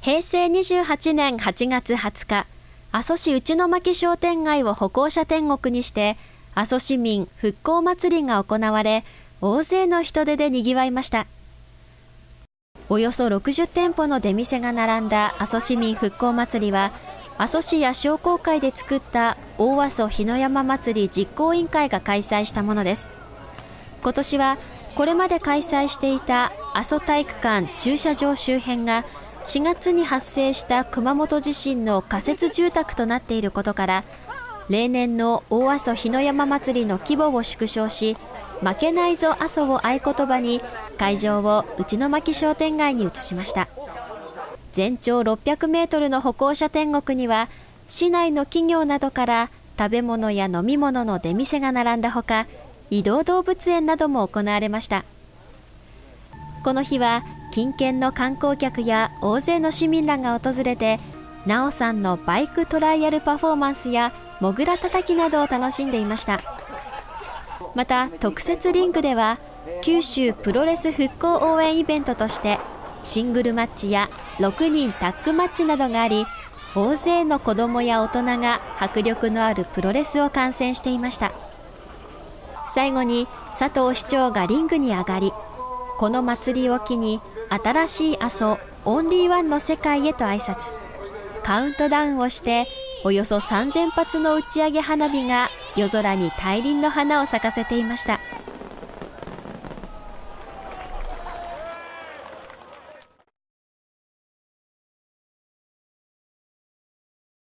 平成28年8月20日、阿蘇市内巻商店街を歩行者天国にして、阿蘇市民復興祭りが行われ、大勢の人出で賑わいました。およそ60店舗の出店が並んだ阿蘇市民復興祭りは、阿蘇市や商工会で作った大阿蘇日の山祭り実行委員会が開催したものです。今年はこれまで開催していた阿蘇体育館駐車場周辺が4月に発生した熊本地震の仮設住宅となっていることから例年の大阿蘇日の山祭りの規模を縮小し負けないぞ阿蘇を合言葉に会場を内巻商店街に移しました。全長600メートルの歩行者天国には市内の企業などから食べ物や飲み物の出店が並んだほか移動動物園なども行われました。この日は近県の観光客や大勢の市民らが訪れてなおさんのバイクトライアルパフォーマンスやモグラたたきなどを楽しんでいました。また特設リングでは九州プロレス復興応援イベントとしてシングルマッチや6人タッグマッチなどがあり大勢の子どもや大人が迫力のあるプロレスを観戦していました。最後に佐藤市長がリングに上がりこの祭りを機に新しい阿蘇オンリーワンの世界へと挨拶カウントダウンをしておよそ3000発の打ち上げ花火が夜空に大輪の花を咲かせていました。